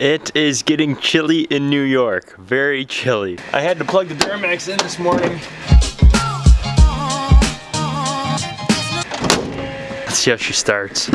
It is getting chilly in New York. Very chilly. I had to plug the Duramax in this morning. Let's see how she starts.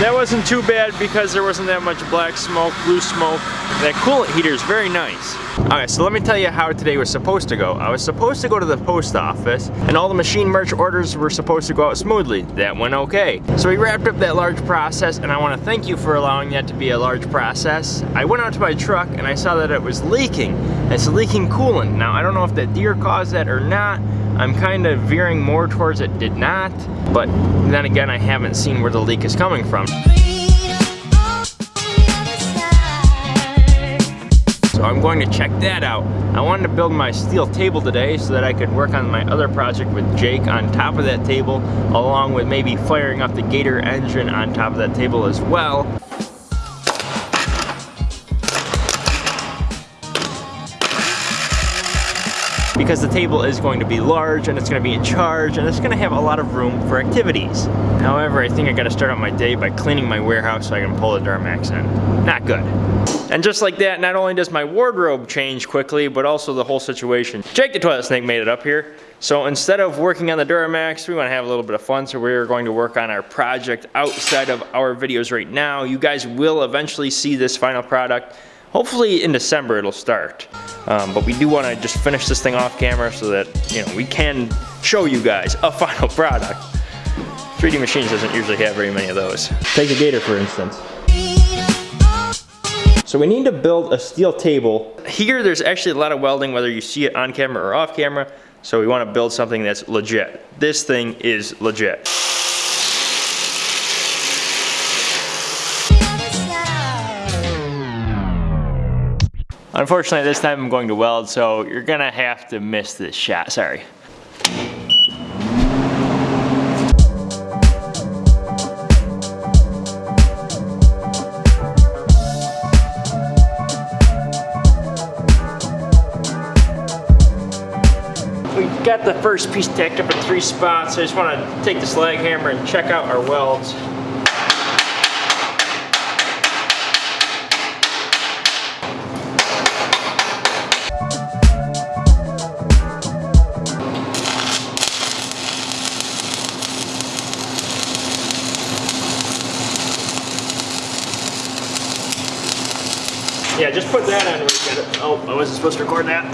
That wasn't too bad because there wasn't that much black smoke, blue smoke. That coolant heater is very nice. Alright, so let me tell you how today was supposed to go. I was supposed to go to the post office and all the machine merch orders were supposed to go out smoothly. That went okay. So we wrapped up that large process and I want to thank you for allowing that to be a large process. I went out to my truck and I saw that it was leaking. It's leaking coolant. Now I don't know if that deer caused that or not. I'm kind of veering more towards it did not, but then again, I haven't seen where the leak is coming from. So I'm going to check that out. I wanted to build my steel table today so that I could work on my other project with Jake on top of that table, along with maybe firing up the Gator engine on top of that table as well. Because the table is going to be large and it's going to be in charge and it's going to have a lot of room for activities. However, I think I got to start out my day by cleaning my warehouse so I can pull the Duramax in. Not good. And just like that, not only does my wardrobe change quickly, but also the whole situation. Jake the Toilet Snake made it up here. So instead of working on the Duramax, we want to have a little bit of fun, so we're going to work on our project outside of our videos right now. You guys will eventually see this final product. Hopefully in December it'll start. Um, but we do want to just finish this thing off camera so that you know we can show you guys a final product. 3D Machines doesn't usually have very many of those. Take the Gator for instance. So we need to build a steel table. Here there's actually a lot of welding whether you see it on camera or off camera. So we want to build something that's legit. This thing is legit. Unfortunately, this time I'm going to weld, so you're gonna have to miss this shot, sorry. Got the first piece tacked up in three spots. I just wanna take the slag hammer and check out our welds. Just put that on. Oh, I wasn't supposed to record that.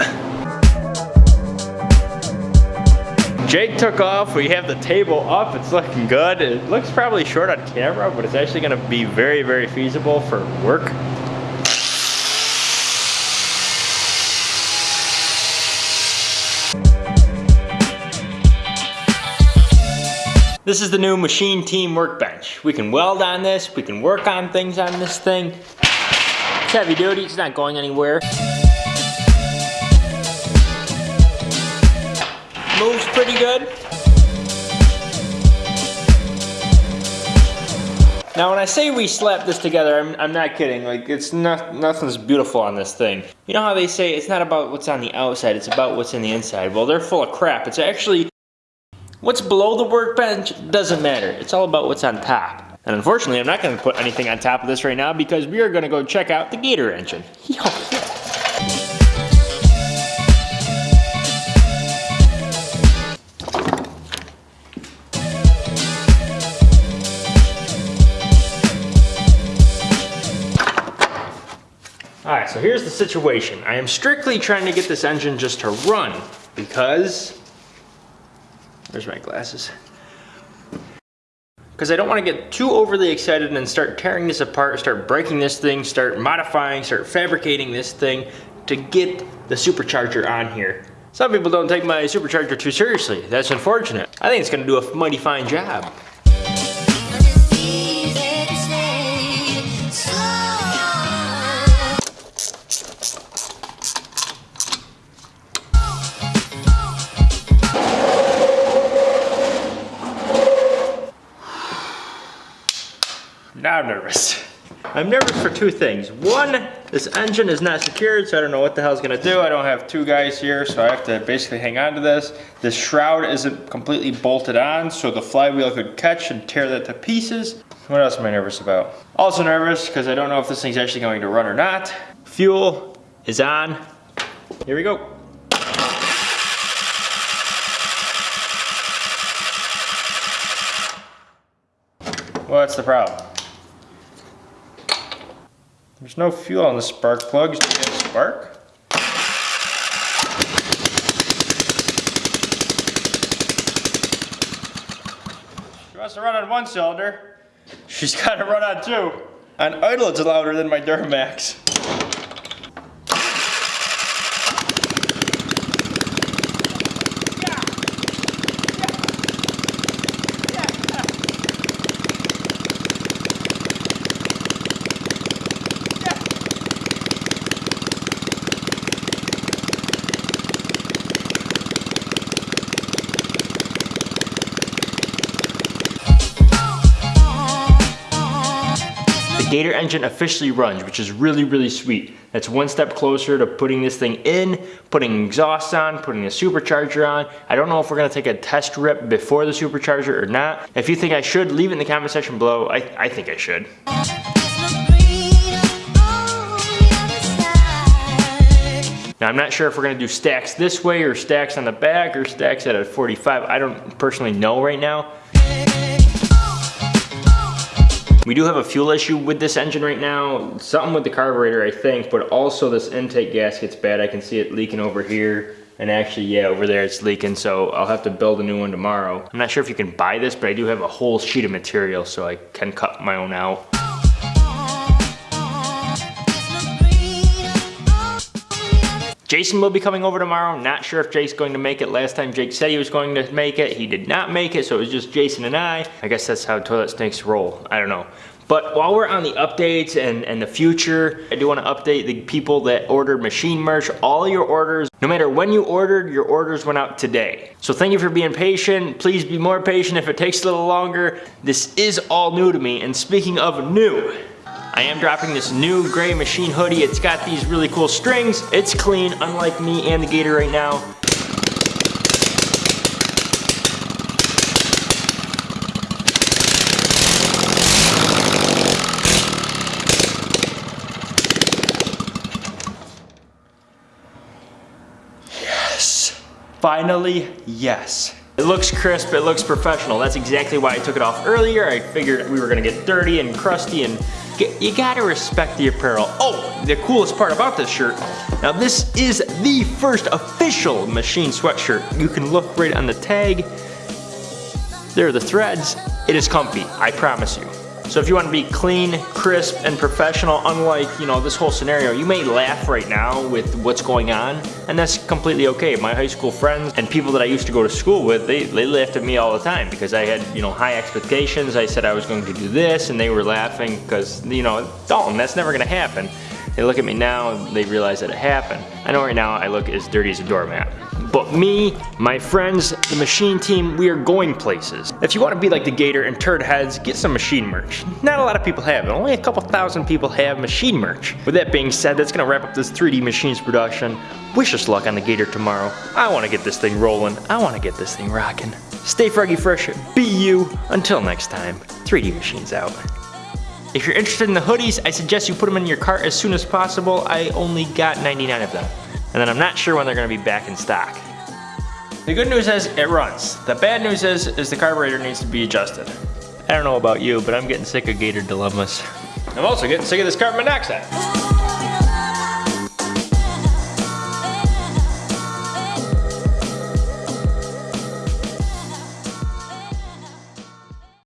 Jake took off. We have the table up. It's looking good. It looks probably short on camera, but it's actually going to be very, very feasible for work. This is the new Machine Team Workbench. We can weld on this, we can work on things on this thing heavy duty, it's not going anywhere. Moves pretty good. Now when I say we slapped this together, I'm, I'm not kidding. Like it's not, nothing's beautiful on this thing. You know how they say it's not about what's on the outside, it's about what's in the inside. Well, they're full of crap. It's actually, what's below the workbench doesn't matter. It's all about what's on top. And unfortunately, I'm not going to put anything on top of this right now because we are going to go check out the Gator engine. Yo, Alright, so here's the situation. I am strictly trying to get this engine just to run because... there's my glasses? Because I don't want to get too overly excited and start tearing this apart, start breaking this thing, start modifying, start fabricating this thing to get the supercharger on here. Some people don't take my supercharger too seriously. That's unfortunate. I think it's going to do a mighty fine job. I'm nervous. I'm nervous for two things. One, this engine is not secured, so I don't know what the hell hell's gonna do. I don't have two guys here, so I have to basically hang on to this. This shroud isn't completely bolted on, so the flywheel could catch and tear that to pieces. What else am I nervous about? Also nervous, because I don't know if this thing's actually going to run or not. Fuel is on. Here we go. What's the problem? There's no fuel on the spark plugs. You get a spark? She wants to run on one cylinder. She's got to run on two. On idle, it's louder than my Duramax. Gator engine officially runs, which is really, really sweet. That's one step closer to putting this thing in, putting exhaust on, putting a supercharger on. I don't know if we're gonna take a test rip before the supercharger or not. If you think I should, leave it in the comment section below. I, I think I should. Now I'm not sure if we're gonna do stacks this way or stacks on the back or stacks at a 45. I don't personally know right now. We do have a fuel issue with this engine right now. Something with the carburetor, I think, but also this intake gasket's bad. I can see it leaking over here. And actually, yeah, over there it's leaking, so I'll have to build a new one tomorrow. I'm not sure if you can buy this, but I do have a whole sheet of material, so I can cut my own out. Jason will be coming over tomorrow. Not sure if Jake's going to make it. Last time Jake said he was going to make it, he did not make it, so it was just Jason and I. I guess that's how toilet snakes roll. I don't know. But while we're on the updates and, and the future, I do want to update the people that ordered machine merch. All your orders, no matter when you ordered, your orders went out today. So thank you for being patient. Please be more patient if it takes a little longer. This is all new to me. And speaking of new, I am dropping this new gray machine hoodie. It's got these really cool strings. It's clean, unlike me and the Gator right now. Yes. Finally, yes. It looks crisp, it looks professional. That's exactly why I took it off earlier. I figured we were gonna get dirty and crusty and you gotta respect the apparel. Oh, the coolest part about this shirt, now this is the first official machine sweatshirt. You can look right on the tag. There are the threads. It is comfy, I promise you. So if you want to be clean, crisp, and professional, unlike, you know, this whole scenario, you may laugh right now with what's going on, and that's completely okay. My high school friends and people that I used to go to school with, they, they laughed at me all the time because I had, you know, high expectations. I said I was going to do this, and they were laughing because, you know, Dalton, that's never gonna happen. They look at me now, and they realize that it happened. I know right now I look as dirty as a doormat. But me, my friends, the machine team, we are going places. If you want to be like the Gator and Turd Heads, get some machine merch. Not a lot of people have it. Only a couple thousand people have machine merch. With that being said, that's going to wrap up this 3D Machines production. Wish us luck on the Gator tomorrow. I want to get this thing rolling. I want to get this thing rocking. Stay froggy fresh, be you. Until next time, 3D Machines out. If you're interested in the hoodies, I suggest you put them in your cart as soon as possible. I only got 99 of them and then I'm not sure when they're gonna be back in stock. The good news is it runs. The bad news is, is the carburetor needs to be adjusted. I don't know about you, but I'm getting sick of Gator dilemmas. I'm also getting sick of this carbon monoxide.